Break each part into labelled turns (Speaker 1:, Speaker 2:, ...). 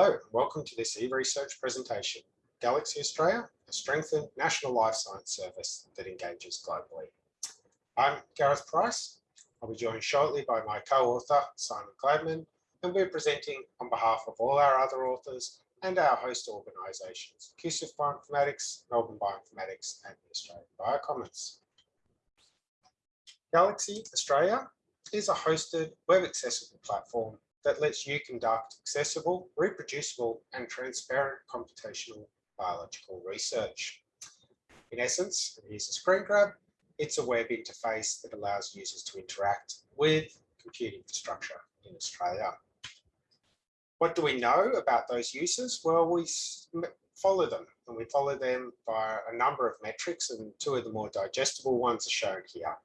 Speaker 1: Hello, and welcome to this e-research presentation, Galaxy Australia, a strengthened national life science service that engages globally. I'm Gareth Price. I'll be joined shortly by my co-author, Simon Gladman, and we're presenting on behalf of all our other authors and our host organisations, QCIF Bioinformatics, Melbourne Bioinformatics, and the Australian Biocommons. Galaxy Australia is a hosted web accessible platform that lets you conduct accessible, reproducible and transparent computational biological research. In essence, here's a screen grab, it's a web interface that allows users to interact with compute infrastructure in Australia. What do we know about those users? Well, we follow them and we follow them by a number of metrics and two of the more digestible ones are shown here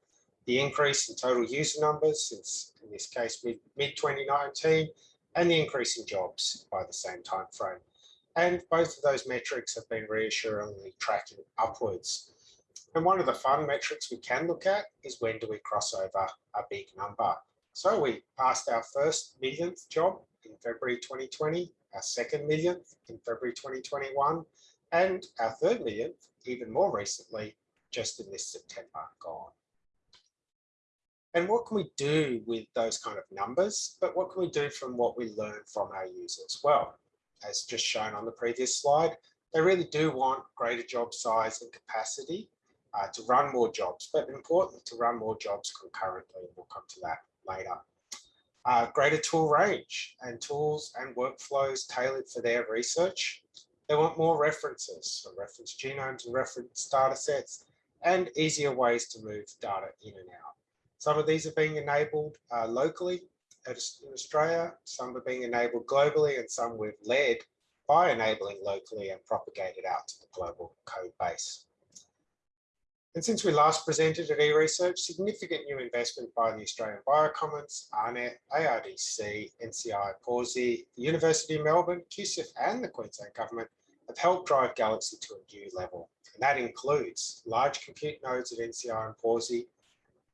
Speaker 1: the increase in total user numbers since, in this case, mid-2019, and the increase in jobs by the same time frame. And both of those metrics have been reassuringly tracking upwards. And one of the fun metrics we can look at is when do we cross over a big number. So we passed our first millionth job in February 2020, our second millionth in February 2021, and our third millionth, even more recently, just in this September gone. And what can we do with those kind of numbers? But what can we do from what we learn from our users? Well, as just shown on the previous slide, they really do want greater job size and capacity uh, to run more jobs, but importantly to run more jobs concurrently. We'll come to that later. Uh, greater tool range and tools and workflows tailored for their research. They want more references, so reference genomes and reference data sets, and easier ways to move data in and out. Some of these are being enabled uh, locally in Australia, some are being enabled globally, and some we've led by enabling locally and propagated out to the global code base. And since we last presented at eResearch, significant new investment by the Australian Biocommons, AARNet, ARDC, NCI, Pawsey, the University of Melbourne, QCIF and the Queensland Government have helped drive Galaxy to a new level. And that includes large compute nodes at NCI and Pawsey,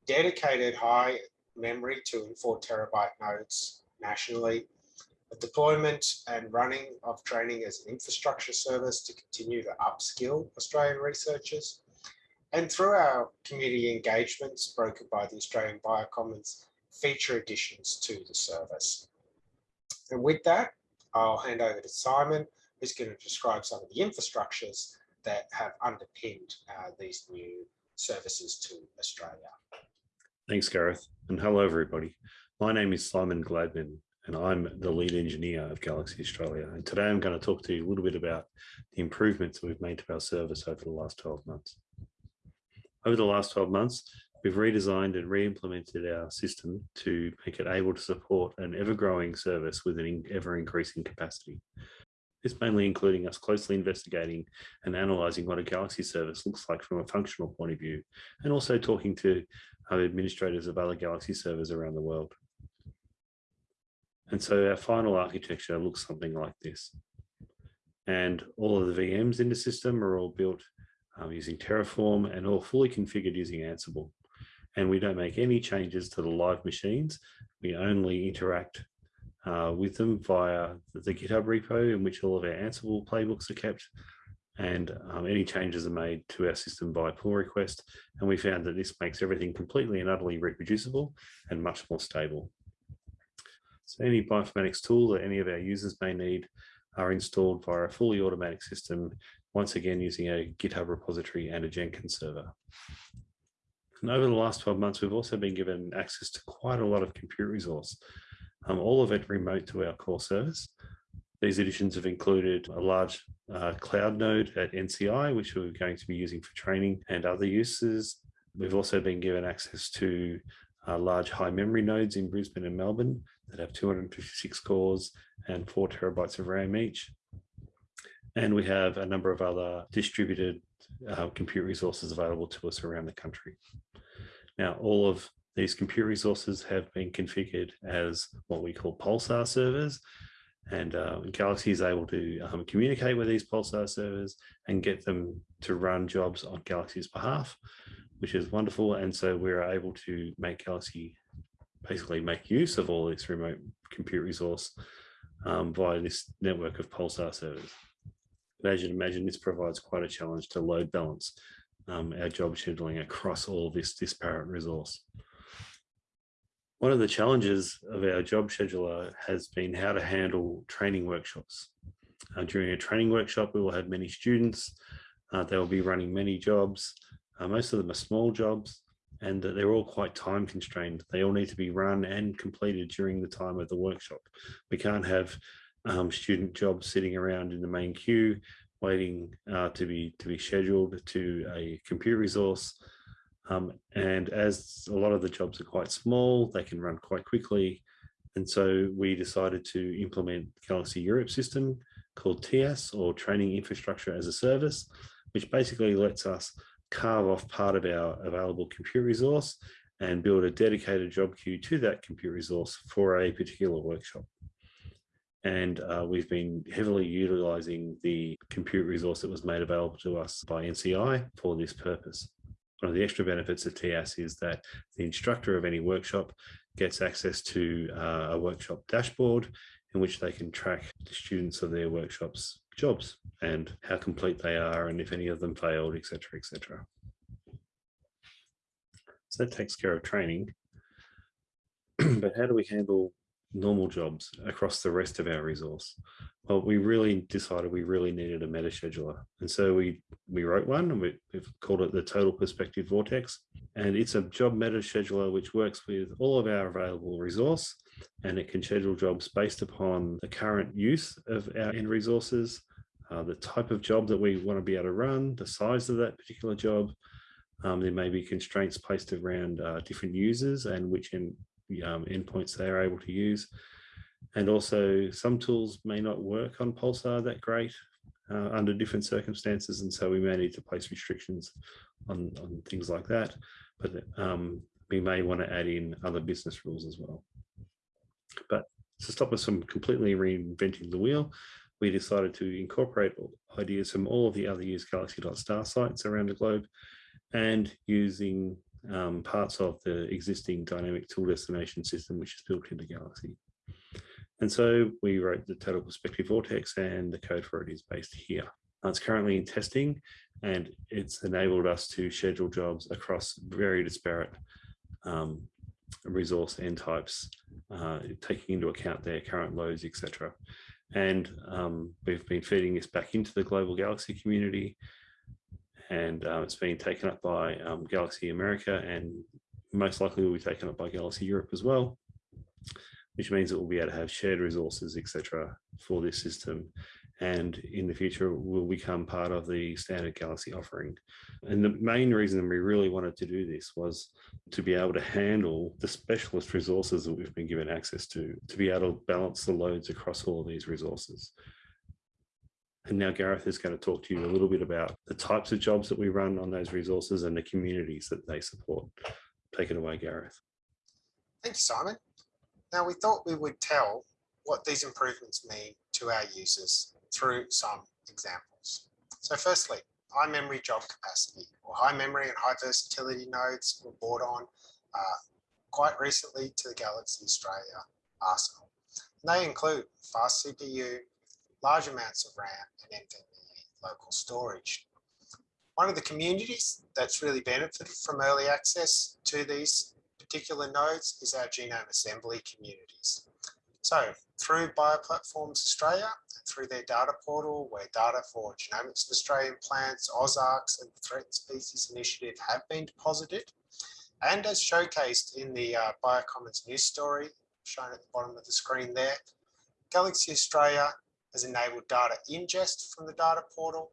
Speaker 1: dedicated high memory two and four terabyte nodes nationally, the deployment and running of training as an infrastructure service to continue to upskill Australian researchers. And through our community engagements brokered by the Australian Biocommons, feature additions to the service. And with that, I'll hand over to Simon, who's going to describe some of the infrastructures that have underpinned uh, these new services to Australia.
Speaker 2: Thanks, Gareth, and hello, everybody. My name is Simon Gladman, and I'm the lead engineer of Galaxy Australia. And today I'm going to talk to you a little bit about the improvements that we've made to our service over the last 12 months. Over the last 12 months, we've redesigned and re-implemented our system to make it able to support an ever-growing service with an ever-increasing capacity. This mainly including us closely investigating and analysing what a Galaxy service looks like from a functional point of view, and also talking to other administrators of other Galaxy servers around the world. And so our final architecture looks something like this. And all of the VMs in the system are all built um, using Terraform and all fully configured using Ansible. And we don't make any changes to the live machines. We only interact uh, with them via the GitHub repo in which all of our Ansible playbooks are kept and um, any changes are made to our system by pull request. And we found that this makes everything completely and utterly reproducible and much more stable. So any bioinformatics tool that any of our users may need are installed via a fully automatic system, once again using a GitHub repository and a Jenkins server. And over the last 12 months, we've also been given access to quite a lot of compute resource, um, all of it remote to our core service. These additions have included a large uh, cloud node at NCI, which we're going to be using for training and other uses. We've also been given access to uh, large high memory nodes in Brisbane and Melbourne that have 256 cores and four terabytes of RAM each. And we have a number of other distributed uh, compute resources available to us around the country. Now, all of these compute resources have been configured as what we call pulsar servers, and uh, Galaxy is able to um, communicate with these Pulsar servers and get them to run jobs on Galaxy's behalf, which is wonderful. And so we're able to make Galaxy basically make use of all this remote compute resource um, via this network of Pulsar servers. Imagine, imagine this provides quite a challenge to load balance um, our job scheduling across all this disparate resource. One of the challenges of our job scheduler has been how to handle training workshops. Uh, during a training workshop, we will have many students. Uh, they will be running many jobs. Uh, most of them are small jobs and they're all quite time constrained. They all need to be run and completed during the time of the workshop. We can't have um, student jobs sitting around in the main queue waiting uh, to be to be scheduled to a compute resource. Um, and as a lot of the jobs are quite small, they can run quite quickly. And so we decided to implement Galaxy Europe system called TIaaS or Training Infrastructure as a Service, which basically lets us carve off part of our available compute resource and build a dedicated job queue to that compute resource for a particular workshop. And uh, we've been heavily utilizing the compute resource that was made available to us by NCI for this purpose. One of the extra benefits of TIaaS is that the instructor of any workshop gets access to uh, a workshop dashboard in which they can track the students of their workshops jobs and how complete they are and if any of them failed, etc., etc. So that takes care of training. but how do we handle normal jobs across the rest of our resource? Well, we really decided we really needed a meta scheduler. And so we, we wrote one and we, have called it the total perspective vortex. And it's a job meta scheduler, which works with all of our available resource and it can schedule jobs based upon the current use of our end resources, uh, the type of job that we want to be able to run, the size of that particular job. Um, there may be constraints placed around uh, different users and which end, um, endpoints they are able to use. And also some tools may not work on Pulsar that great uh, under different circumstances. And so we may need to place restrictions on, on things like that. But um, we may want to add in other business rules as well. But to stop us from completely reinventing the wheel, we decided to incorporate ideas from all of the other used galaxy.star sites around the globe and using um, parts of the existing dynamic tool destination system, which is built into Galaxy. And so we wrote the total perspective vortex and the code for it is based here. It's currently in testing and it's enabled us to schedule jobs across very disparate um, resource end types, uh, taking into account their current loads, etc. And um, we've been feeding this back into the global Galaxy community and uh, it's been taken up by um, Galaxy America and most likely will be taken up by Galaxy Europe as well, which means that we'll be able to have shared resources, etc., for this system. And in the future will become part of the standard Galaxy offering. And the main reason we really wanted to do this was to be able to handle the specialist resources that we've been given access to, to be able to balance the loads across all of these resources. And now Gareth is going to talk to you a little bit about the types of jobs that we run on those resources and the communities that they support. Take it away, Gareth.
Speaker 1: Thank you, Simon. Now we thought we would tell what these improvements mean to our users through some examples. So firstly, high memory job capacity or high memory and high versatility nodes were brought on uh, quite recently to the Galaxy Australia arsenal. And they include fast CPU, large amounts of RAM NVMe local storage. One of the communities that's really benefited from early access to these particular nodes is our genome assembly communities. So through Bioplatforms Australia, and through their data portal where data for Genomics of Australian plants, AusARG and the Threatened Species Initiative have been deposited. And as showcased in the uh, Biocommons news story shown at the bottom of the screen there, Galaxy Australia has enabled data ingest from the data portal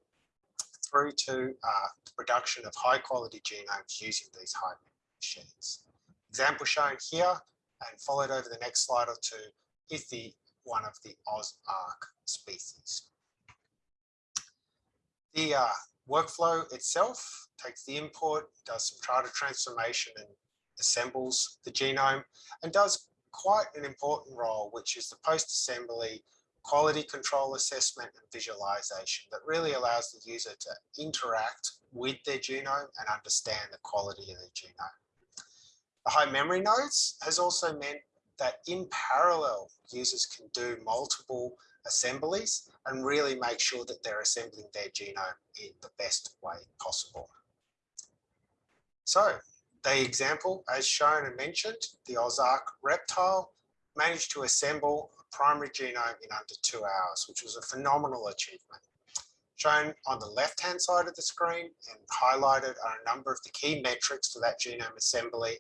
Speaker 1: through to uh, production of high quality genomes using these high machines. Example shown here and followed over the next slide or two is the one of the AusARG species. The uh, workflow itself takes the input, does some charter transformation and assembles the genome and does quite an important role, which is the post-assembly quality control assessment and visualization that really allows the user to interact with their genome and understand the quality of their genome. The high memory nodes has also meant that in parallel, users can do multiple assemblies and really make sure that they're assembling their genome in the best way possible. So the example, as shown and mentioned, the AusARG reptile managed to assemble primary genome in under two hours, which was a phenomenal achievement. Shown on the left-hand side of the screen and highlighted are a number of the key metrics for that genome assembly.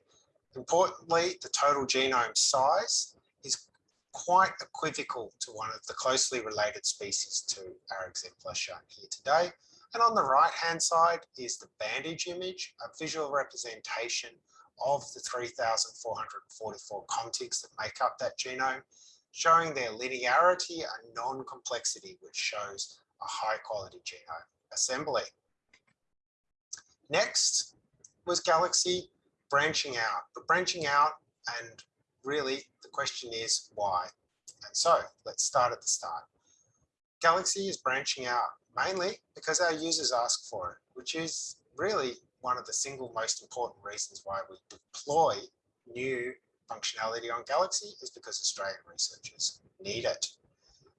Speaker 1: Importantly, the total genome size is quite equivocal to one of the closely related species to our exemplar shown here today. And on the right-hand side is the bandage image, a visual representation of the 3,444 contigs that make up that genome, showing their linearity and non-complexity, which shows a high quality genome assembly. Next was Galaxy branching out, but branching out and really the question is why? And so let's start at the start. Galaxy is branching out mainly because our users ask for it, which is really one of the single most important reasons why we deploy new functionality on Galaxy is because Australian researchers need it.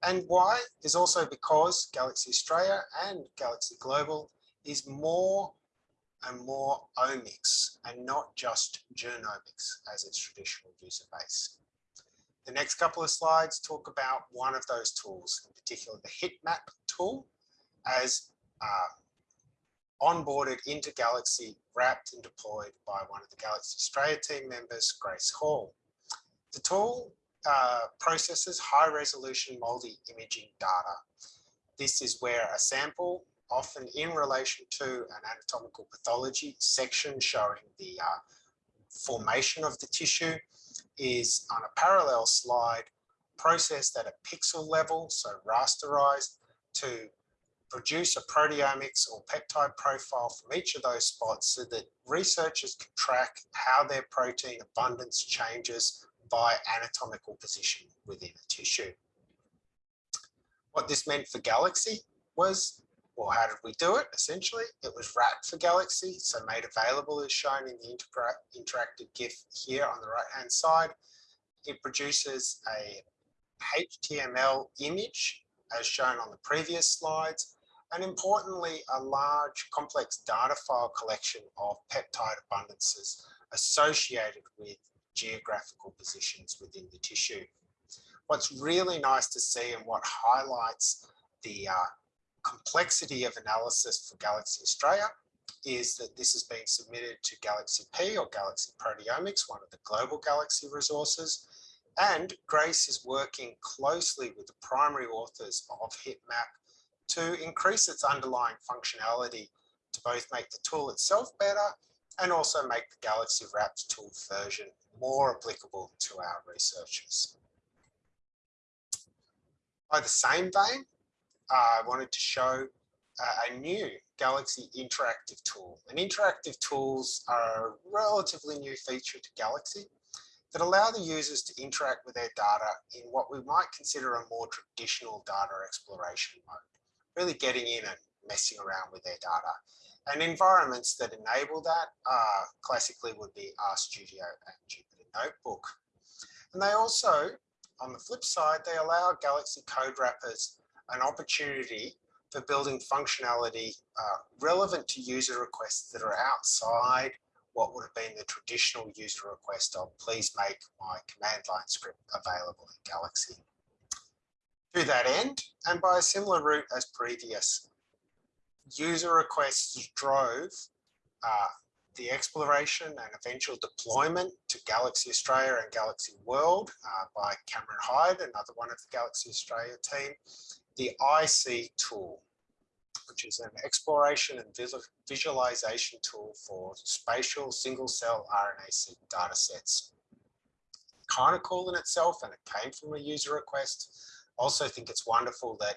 Speaker 1: And why is also because Galaxy Australia and Galaxy Global is more and more omics and not just genomics as its traditional user base. The next couple of slides talk about one of those tools, in particular the HiTMaP tool, as uh, onboarded into Galaxy, wrapped and deployed by one of the Galaxy Australia team members, Grace Hall. The tool uh, processes high resolution multi-imaging data. This is where a sample, often in relation to an anatomical pathology section showing the uh, formation of the tissue, is on a parallel slide processed at a pixel level, so rasterized, to produce a proteomics or peptide profile from each of those spots so that researchers can track how their protein abundance changes by anatomical position within a tissue. What this meant for Galaxy was, well, how did we do it? Essentially, it was wrapped for Galaxy, so made available as shown in the interactive GIF here on the right-hand side. It produces a HTML image as shown on the previous slides, and importantly, a large complex data file collection of peptide abundances associated with geographical positions within the tissue. What's really nice to see and what highlights the uh, complexity of analysis for Galaxy Australia is that this has been submitted to Galaxy P or Galaxy Proteomics, one of the global Galaxy resources. And Grace is working closely with the primary authors of HiTMaP to increase its underlying functionality to both make the tool itself better and also make the Galaxy Wrapped tool version more applicable to our researchers. By the same vein, I wanted to show uh, a new Galaxy interactive tool. And interactive tools are a relatively new feature to Galaxy that allow the users to interact with their data in what we might consider a more traditional data exploration mode really getting in and messing around with their data. And environments that enable that uh, classically would be RStudio and Jupyter Notebook. And they also, on the flip side, they allow Galaxy code wrappers an opportunity for building functionality uh, relevant to user requests that are outside what would have been the traditional user request of please make my command line script available in Galaxy. To that end, and by a similar route as previous, user requests drove uh, the exploration and eventual deployment to Galaxy Australia and Galaxy World uh, by Cameron Hyde, another one of the Galaxy Australia team, the iSEE tool, which is an exploration and visualization tool for spatial single cell RNA-seq data sets. Kind of cool in itself, and it came from a user request also think it's wonderful that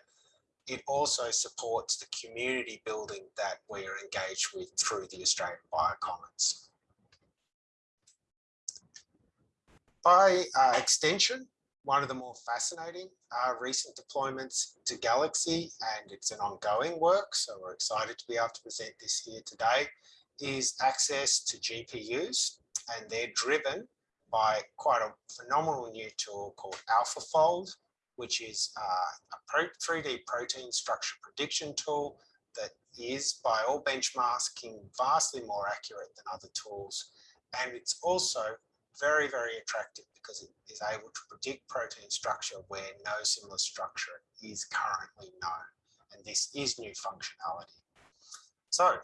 Speaker 1: it also supports the community building that we're engaged with through the Australian Biocommons. By uh, extension, one of the more fascinating uh, recent deployments to Galaxy, and it's an ongoing work, so we're excited to be able to present this here today, is access to GPUs, and they're driven by quite a phenomenal new tool called AlphaFold, which is uh, a pro 3D protein structure prediction tool that is by all benchmarking vastly more accurate than other tools. And it's also very, very attractive because it is able to predict protein structure where no similar structure is currently known. And this is new functionality. So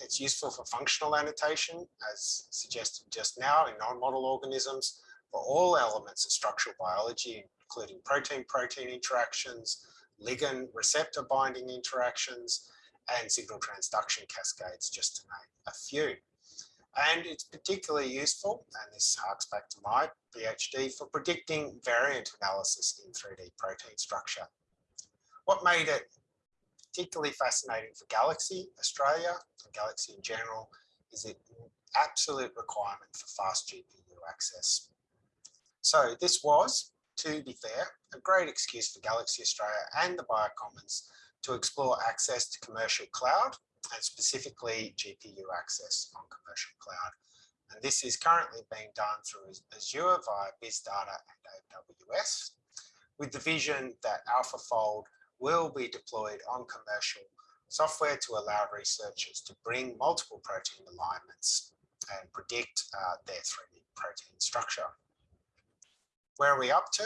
Speaker 1: it's useful for functional annotation, as suggested just now in non-model organisms, for all elements of structural biology, including protein-protein interactions, ligand receptor binding interactions, and signal transduction cascades, just to name a few. And it's particularly useful, and this harks back to my PhD, for predicting variant analysis in 3D protein structure. What made it particularly fascinating for Galaxy Australia and Galaxy in general is it absolute requirement for fast GPU access. So this was, to be fair, a great excuse for Galaxy Australia and the Biocommons to explore access to commercial cloud and specifically GPU access on commercial cloud. And this is currently being done through Azure via BizData and AWS with the vision that AlphaFold will be deployed on commercial software to allow researchers to bring multiple protein alignments and predict uh, their 3D protein structure. Where are we up to?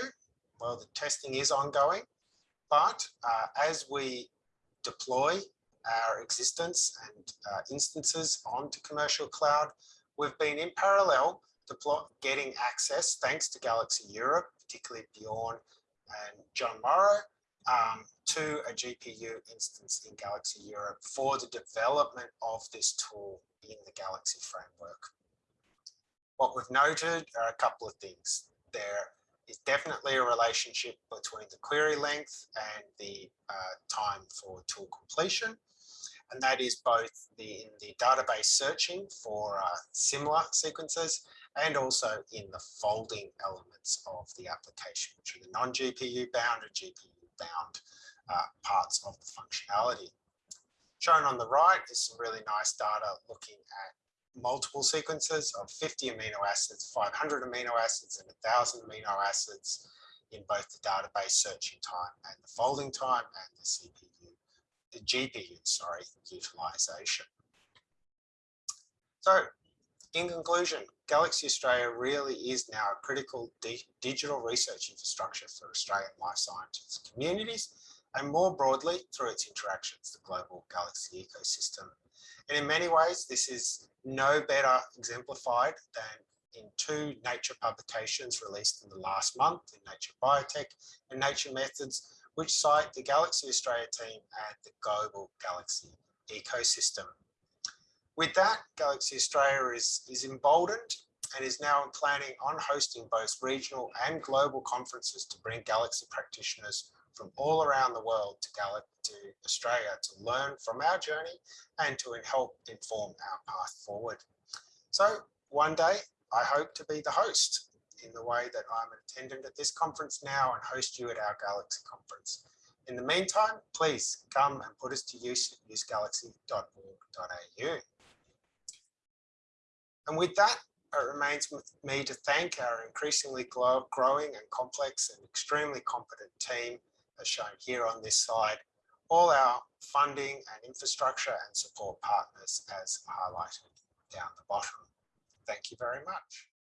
Speaker 1: Well, the testing is ongoing, but uh, as we deploy our existence and uh, instances onto commercial cloud, we've been in parallel getting access, thanks to Galaxy Europe, particularly Bjorn and John Morrow, um, to a GPU instance in Galaxy Europe for the development of this tool in the Galaxy framework. What we've noted are a couple of things. There is definitely a relationship between the query length and the uh, time for tool completion. And that is both the, in the database searching for uh, similar sequences and also in the folding elements of the application, which are the non-GPU bound and GPU bound uh, parts of the functionality. Shown on the right is some really nice data looking at multiple sequences of 50 amino acids, 500 amino acids, and 1,000 amino acids in both the database searching time and the folding time and the CPU, the GPU, sorry, utilization. So in conclusion, Galaxy Australia really is now a critical digital research infrastructure for Australian life sciences communities and more broadly through its interactions, the global Galaxy ecosystem. And in many ways, this is no better exemplified than in two Nature publications released in the last month in Nature Biotech and Nature Methods, which cite the Galaxy Australia team and the global Galaxy ecosystem. With that, Galaxy Australia is, is emboldened and is now planning on hosting both regional and global conferences to bring Galaxy practitioners from all around the world to, Gal to Australia to learn from our journey and to help inform our path forward. So one day, I hope to be the host in the way that I'm an attendant at this conference now and host you at our Galaxy conference. In the meantime, please come and put us to use at usegalaxy.org.au. And with that, it remains with me to thank our increasingly growing and complex and extremely competent team, as shown here on this slide, all our funding and infrastructure and support partners as highlighted down the bottom. Thank you very much.